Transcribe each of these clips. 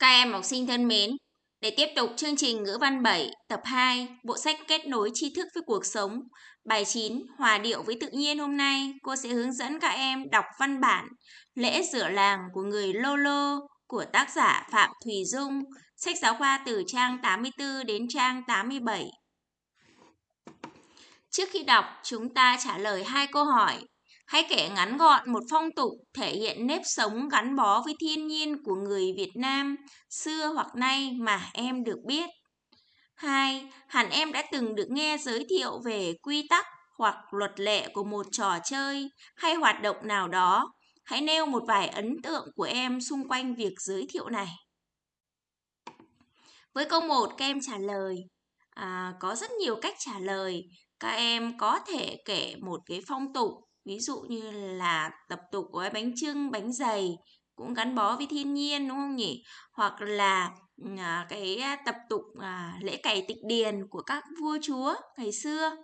Các em học sinh thân mến, để tiếp tục chương trình ngữ văn 7 tập 2 bộ sách kết nối tri thức với cuộc sống bài 9 hòa điệu với tự nhiên hôm nay cô sẽ hướng dẫn các em đọc văn bản lễ rửa làng của người Lô Lô của tác giả Phạm Thùy Dung sách giáo khoa từ trang 84 đến trang 87 Trước khi đọc chúng ta trả lời hai câu hỏi. Hãy kể ngắn gọn một phong tục thể hiện nếp sống gắn bó với thiên nhiên của người Việt Nam xưa hoặc nay mà em được biết. 2. Hẳn em đã từng được nghe giới thiệu về quy tắc hoặc luật lệ của một trò chơi hay hoạt động nào đó. Hãy nêu một vài ấn tượng của em xung quanh việc giới thiệu này. Với câu 1 các em trả lời à, có rất nhiều cách trả lời. Các em có thể kể một cái phong tục ví dụ như là tập tục gói bánh trưng bánh dày cũng gắn bó với thiên nhiên đúng không nhỉ? Hoặc là à, cái à, tập tục à, lễ cày tịch điền của các vua chúa ngày xưa.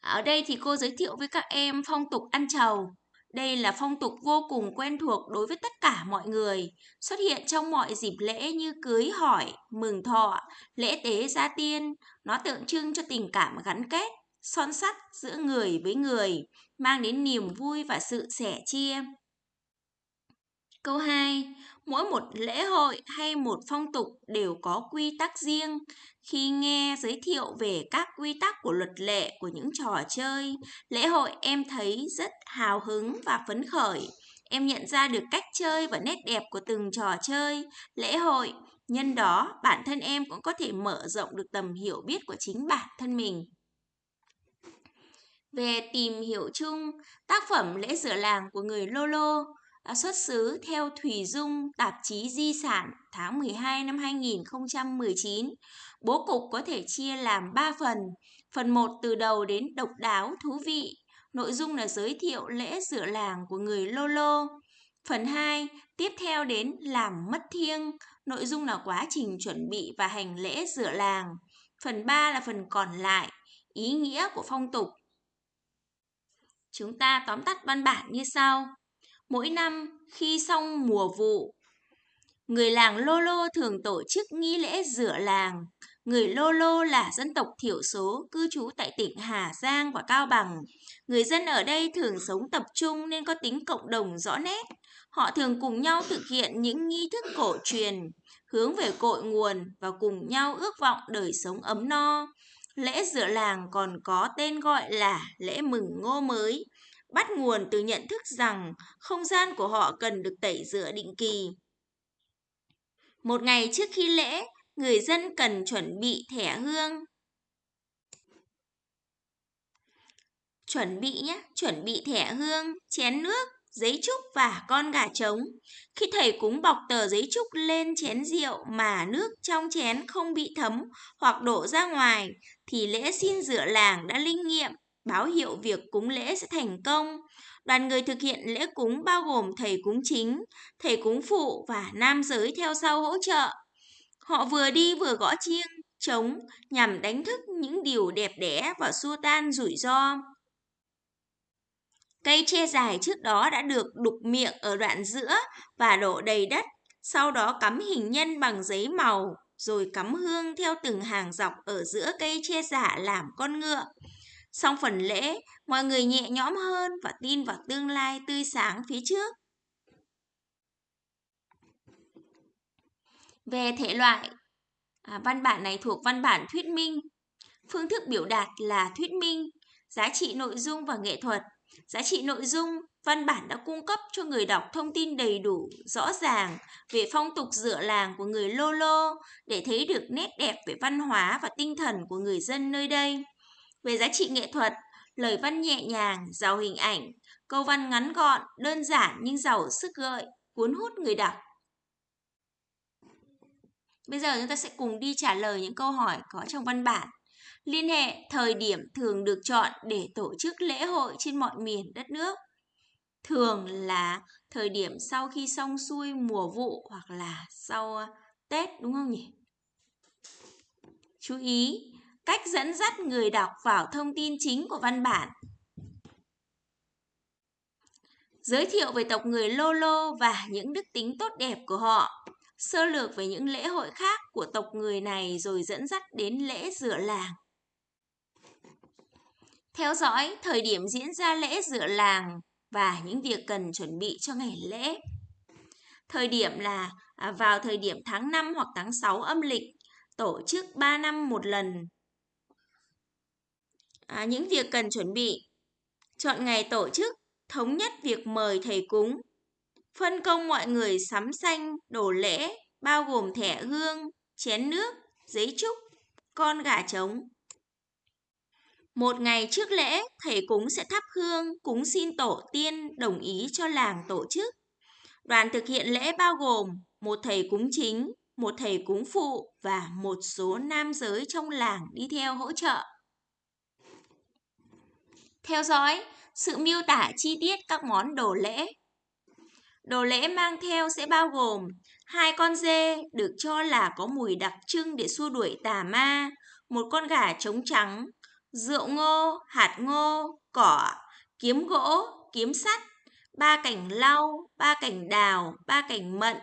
Ở đây thì cô giới thiệu với các em phong tục ăn trầu. Đây là phong tục vô cùng quen thuộc đối với tất cả mọi người, xuất hiện trong mọi dịp lễ như cưới hỏi, mừng thọ, lễ tế gia tiên. Nó tượng trưng cho tình cảm gắn kết, son sắt giữa người với người, mang đến niềm vui và sự sẻ chia. Câu 2. Mỗi một lễ hội hay một phong tục đều có quy tắc riêng. Khi nghe giới thiệu về các quy tắc của luật lệ của những trò chơi, lễ hội em thấy rất hào hứng và phấn khởi. Em nhận ra được cách chơi và nét đẹp của từng trò chơi, lễ hội. Nhân đó, bản thân em cũng có thể mở rộng được tầm hiểu biết của chính bản thân mình. Về tìm hiểu chung, tác phẩm Lễ rửa làng của người Lô Lô xuất xứ theo Thùy Dung, tạp chí Di sản tháng 12 năm 2019. Bố cục có thể chia làm 3 phần. Phần 1 từ đầu đến độc đáo, thú vị. Nội dung là giới thiệu lễ rửa làng của người Lô Lô. Phần 2 tiếp theo đến làm mất thiêng. Nội dung là quá trình chuẩn bị và hành lễ rửa làng. Phần 3 là phần còn lại, ý nghĩa của phong tục Chúng ta tóm tắt văn bản như sau. Mỗi năm khi xong mùa vụ, người làng Lô Lô thường tổ chức nghi lễ rửa làng. Người Lô Lô là dân tộc thiểu số cư trú tại tỉnh Hà Giang và Cao Bằng. Người dân ở đây thường sống tập trung nên có tính cộng đồng rõ nét. Họ thường cùng nhau thực hiện những nghi thức cổ truyền, hướng về cội nguồn và cùng nhau ước vọng đời sống ấm no. Lễ rửa làng còn có tên gọi là lễ mừng ngô mới, bắt nguồn từ nhận thức rằng không gian của họ cần được tẩy rửa định kỳ. Một ngày trước khi lễ, người dân cần chuẩn bị thẻ hương. Chuẩn bị nhé, chuẩn bị thẻ hương, chén nước, giấy trúc và con gà trống. Khi thầy cúng bọc tờ giấy trúc lên chén rượu mà nước trong chén không bị thấm hoặc đổ ra ngoài, thì lễ xin rửa làng đã linh nghiệm, báo hiệu việc cúng lễ sẽ thành công. Đoàn người thực hiện lễ cúng bao gồm thầy cúng chính, thầy cúng phụ và nam giới theo sau hỗ trợ. Họ vừa đi vừa gõ chiêng, trống nhằm đánh thức những điều đẹp đẽ và xua tan rủi ro. Cây tre dài trước đó đã được đục miệng ở đoạn giữa và đổ đầy đất, sau đó cắm hình nhân bằng giấy màu, rồi cắm hương theo từng hàng dọc ở giữa cây tre giả làm con ngựa. Xong phần lễ, mọi người nhẹ nhõm hơn và tin vào tương lai tươi sáng phía trước. Về thể loại, à, văn bản này thuộc văn bản thuyết minh. Phương thức biểu đạt là thuyết minh, giá trị nội dung và nghệ thuật Giá trị nội dung, văn bản đã cung cấp cho người đọc thông tin đầy đủ, rõ ràng về phong tục dựa làng của người Lô Lô để thấy được nét đẹp về văn hóa và tinh thần của người dân nơi đây. Về giá trị nghệ thuật, lời văn nhẹ nhàng, giàu hình ảnh, câu văn ngắn gọn, đơn giản nhưng giàu sức gợi, cuốn hút người đọc. Bây giờ chúng ta sẽ cùng đi trả lời những câu hỏi có trong văn bản. Liên hệ thời điểm thường được chọn để tổ chức lễ hội trên mọi miền đất nước. Thường là thời điểm sau khi xong xuôi mùa vụ hoặc là sau ờ, Tết đúng không nhỉ? Chú ý, cách dẫn dắt người đọc vào thông tin chính của văn bản. Giới thiệu về tộc người Lô Lô và những đức tính tốt đẹp của họ. Sơ lược về những lễ hội khác của tộc người này rồi dẫn dắt đến lễ rửa làng. Theo dõi thời điểm diễn ra lễ dựa làng và những việc cần chuẩn bị cho ngày lễ. Thời điểm là à, vào thời điểm tháng 5 hoặc tháng 6 âm lịch, tổ chức 3 năm một lần. À, những việc cần chuẩn bị. Chọn ngày tổ chức, thống nhất việc mời thầy cúng. Phân công mọi người sắm xanh, đổ lễ, bao gồm thẻ hương, chén nước, giấy trúc, con gà trống. Một ngày trước lễ, thầy cúng sẽ thắp hương, cúng xin tổ tiên đồng ý cho làng tổ chức. Đoàn thực hiện lễ bao gồm một thầy cúng chính, một thầy cúng phụ và một số nam giới trong làng đi theo hỗ trợ. Theo dõi sự miêu tả chi tiết các món đồ lễ. Đồ lễ mang theo sẽ bao gồm hai con dê được cho là có mùi đặc trưng để xua đuổi tà ma, một con gà trống trắng, rượu ngô, hạt ngô, cỏ, kiếm gỗ, kiếm sắt, ba cành lau, ba cành đào, ba cành mận,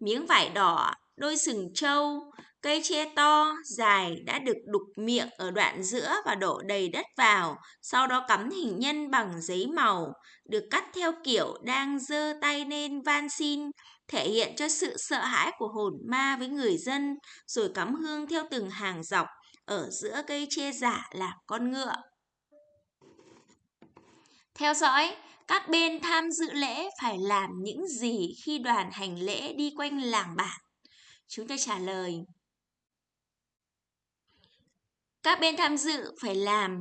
miếng vải đỏ, đôi sừng trâu, cây tre to, dài đã được đục miệng ở đoạn giữa và đổ đầy đất vào, sau đó cắm hình nhân bằng giấy màu, được cắt theo kiểu đang giơ tay lên van xin, thể hiện cho sự sợ hãi của hồn ma với người dân, rồi cắm hương theo từng hàng dọc, ở giữa cây tre giả là con ngựa. Theo dõi, các bên tham dự lễ phải làm những gì khi đoàn hành lễ đi quanh làng bản? Chúng ta trả lời. Các bên tham dự phải làm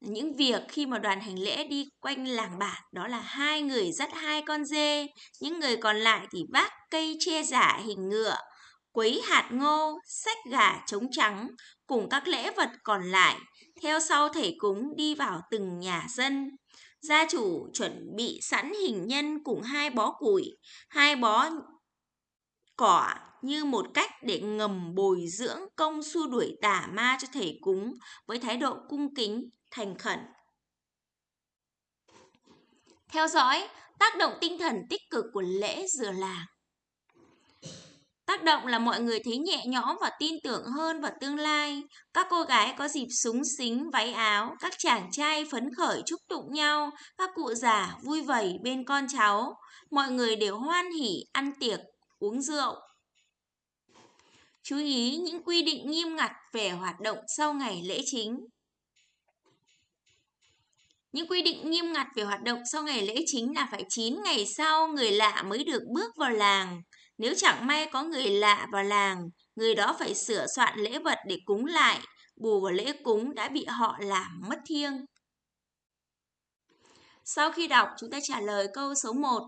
những việc khi mà đoàn hành lễ đi quanh làng bản đó là hai người dắt hai con dê, những người còn lại thì vác cây che giả hình ngựa, quấy hạt ngô, sách gà trống trắng cùng các lễ vật còn lại, theo sau thầy cúng đi vào từng nhà dân. Gia chủ chuẩn bị sẵn hình nhân cùng hai bó củi, hai bó cỏ như một cách để ngầm bồi dưỡng công xua đuổi tà ma cho thầy cúng với thái độ cung kính, thành khẩn. Theo dõi tác động tinh thần tích cực của lễ dừa làng. Tác động là mọi người thấy nhẹ nhõm và tin tưởng hơn vào tương lai. Các cô gái có dịp súng xính váy áo, các chàng trai phấn khởi chúc tụng nhau, các cụ già vui vầy bên con cháu. Mọi người đều hoan hỉ ăn tiệc, uống rượu. Chú ý những quy định nghiêm ngặt về hoạt động sau ngày lễ chính. Những quy định nghiêm ngặt về hoạt động sau ngày lễ chính là phải 9 ngày sau người lạ mới được bước vào làng. Nếu chẳng may có người lạ vào làng, người đó phải sửa soạn lễ vật để cúng lại, bù vào lễ cúng đã bị họ làm mất thiêng. Sau khi đọc, chúng ta trả lời câu số 1.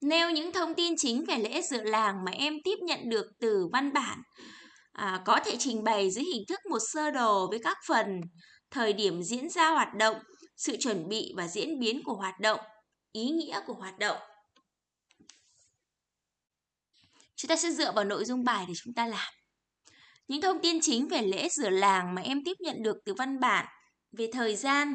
Nêu những thông tin chính về lễ dựa làng mà em tiếp nhận được từ văn bản. À, có thể trình bày dưới hình thức một sơ đồ với các phần, thời điểm diễn ra hoạt động, sự chuẩn bị và diễn biến của hoạt động, ý nghĩa của hoạt động. Chúng ta sẽ dựa vào nội dung bài để chúng ta làm. Những thông tin chính về lễ rửa làng mà em tiếp nhận được từ văn bản về thời gian.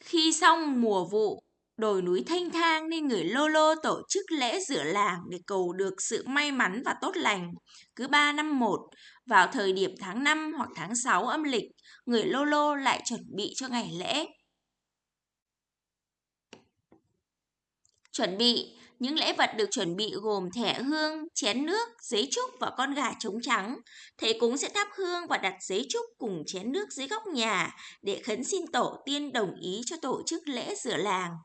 Khi xong mùa vụ, đồi núi thanh thang nên người Lô Lô tổ chức lễ rửa làng để cầu được sự may mắn và tốt lành. Cứ 3 năm một, vào thời điểm tháng 5 hoặc tháng 6 âm lịch, người Lô Lô lại chuẩn bị cho ngày lễ. Chuẩn bị những lễ vật được chuẩn bị gồm thẻ hương, chén nước, giấy trúc và con gà trống trắng. Thầy cúng sẽ thắp hương và đặt giấy trúc cùng chén nước dưới góc nhà để khấn xin tổ tiên đồng ý cho tổ chức lễ rửa làng.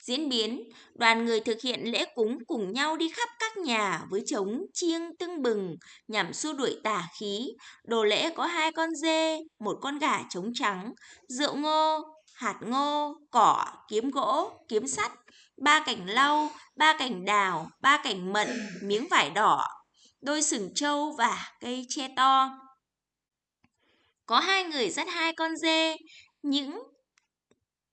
Diễn biến, đoàn người thực hiện lễ cúng cùng nhau đi khắp các nhà với trống chiêng tưng bừng nhằm xua đuổi tà khí. Đồ lễ có hai con dê, một con gà trống trắng, rượu ngô, hạt ngô, cỏ, kiếm gỗ, kiếm sắt, ba cành lau, ba cành đào, ba cành mận, miếng vải đỏ, đôi sừng trâu và cây tre to. Có hai người dắt hai con dê, những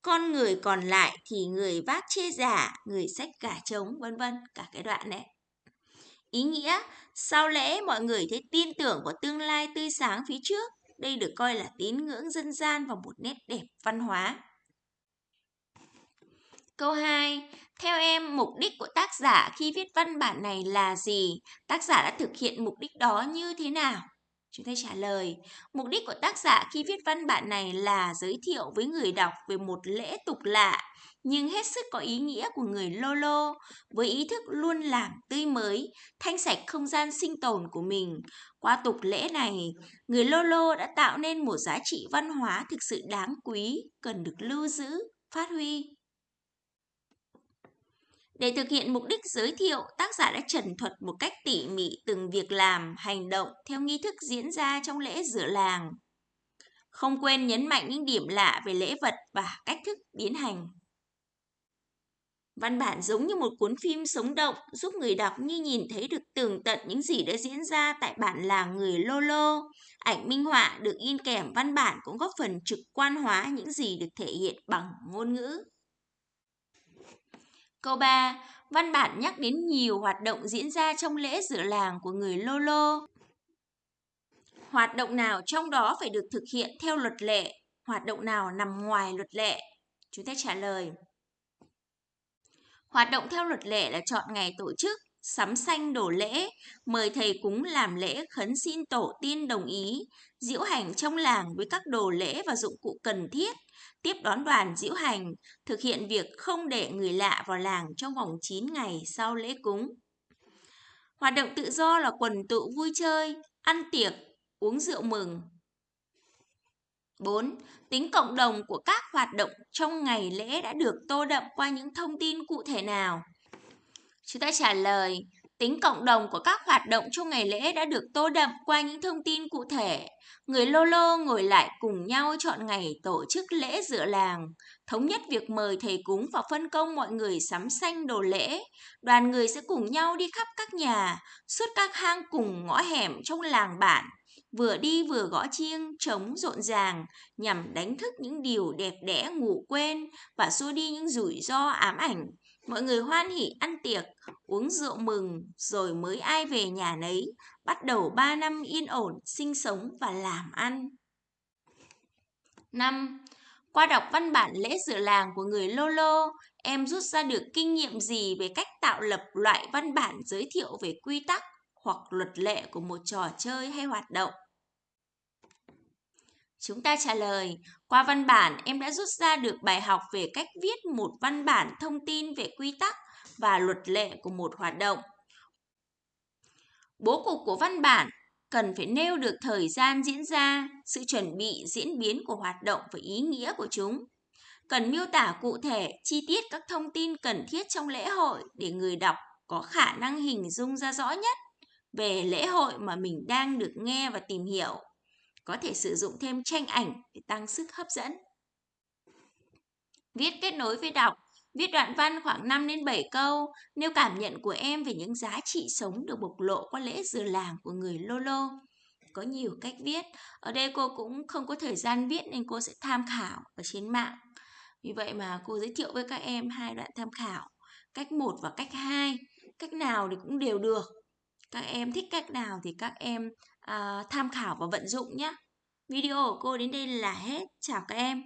con người còn lại thì người vác chê giả, người xách cả trống, vân vân, cả cái đoạn này. Ý nghĩa, sau lễ mọi người thấy tin tưởng vào tương lai tươi sáng phía trước. Đây được coi là tín ngưỡng dân gian và một nét đẹp văn hóa. Câu 2. Theo em, mục đích của tác giả khi viết văn bản này là gì? Tác giả đã thực hiện mục đích đó như thế nào? Chúng ta trả lời, mục đích của tác giả khi viết văn bản này là giới thiệu với người đọc về một lễ tục lạ, nhưng hết sức có ý nghĩa của người Lolo, với ý thức luôn làm tươi mới, thanh sạch không gian sinh tồn của mình. Qua tục lễ này, người Lolo đã tạo nên một giá trị văn hóa thực sự đáng quý, cần được lưu giữ, phát huy. Để thực hiện mục đích giới thiệu, tác giả đã trần thuật một cách tỉ mỉ từng việc làm, hành động theo nghi thức diễn ra trong lễ rửa làng. Không quên nhấn mạnh những điểm lạ về lễ vật và cách thức biến hành. Văn bản giống như một cuốn phim sống động, giúp người đọc như nhìn thấy được tường tận những gì đã diễn ra tại bản làng người Lô Lô. Ảnh minh họa được in kèm văn bản cũng góp phần trực quan hóa những gì được thể hiện bằng ngôn ngữ. Câu 3. Văn bản nhắc đến nhiều hoạt động diễn ra trong lễ rửa làng của người Lô Lô. Hoạt động nào trong đó phải được thực hiện theo luật lệ, hoạt động nào nằm ngoài luật lệ? Chúng ta trả lời. Hoạt động theo luật lệ là chọn ngày tổ chức, sắm xanh đổ lễ, mời thầy cúng làm lễ khấn xin tổ tiên đồng ý, diễu hành trong làng với các đồ lễ và dụng cụ cần thiết, tiếp đón đoàn diễu hành, thực hiện việc không để người lạ vào làng trong vòng 9 ngày sau lễ cúng. Hoạt động tự do là quần tụ vui chơi, ăn tiệc, uống rượu mừng. 4. Tính cộng đồng của các hoạt động trong ngày lễ đã được tô đậm qua những thông tin cụ thể nào? Chúng ta trả lời, tính cộng đồng của các hoạt động trong ngày lễ đã được tô đậm qua những thông tin cụ thể. Người Lô Lô ngồi lại cùng nhau chọn ngày tổ chức lễ dựa làng, thống nhất việc mời thầy cúng và phân công mọi người sắm xanh đồ lễ. Đoàn người sẽ cùng nhau đi khắp các nhà, suốt các hang cùng ngõ hẻm trong làng bản, vừa đi vừa gõ chiêng, trống rộn ràng, nhằm đánh thức những điều đẹp đẽ ngủ quên và xua đi những rủi ro ám ảnh. Mọi người hoan hỉ ăn tiệc, uống rượu mừng, rồi mới ai về nhà nấy, bắt đầu 3 năm yên ổn, sinh sống và làm ăn. 5. Qua đọc văn bản lễ dự làng của người Lô Lô, em rút ra được kinh nghiệm gì về cách tạo lập loại văn bản giới thiệu về quy tắc hoặc luật lệ của một trò chơi hay hoạt động? Chúng ta trả lời, qua văn bản em đã rút ra được bài học về cách viết một văn bản thông tin về quy tắc và luật lệ của một hoạt động. Bố cục của văn bản cần phải nêu được thời gian diễn ra, sự chuẩn bị, diễn biến của hoạt động và ý nghĩa của chúng. Cần miêu tả cụ thể, chi tiết các thông tin cần thiết trong lễ hội để người đọc có khả năng hình dung ra rõ nhất về lễ hội mà mình đang được nghe và tìm hiểu. Có thể sử dụng thêm tranh ảnh để tăng sức hấp dẫn. Viết kết nối với đọc Viết đoạn văn khoảng 5 đến 7 câu, nêu cảm nhận của em về những giá trị sống được bộc lộ qua lễ dừa làng của người Lolo. Có nhiều cách viết, ở đây cô cũng không có thời gian viết nên cô sẽ tham khảo ở trên mạng. Vì vậy mà cô giới thiệu với các em hai đoạn tham khảo, cách 1 và cách 2. Cách nào thì cũng đều được. Các em thích cách nào thì các em à, tham khảo và vận dụng nhé. Video của cô đến đây là hết. Chào các em.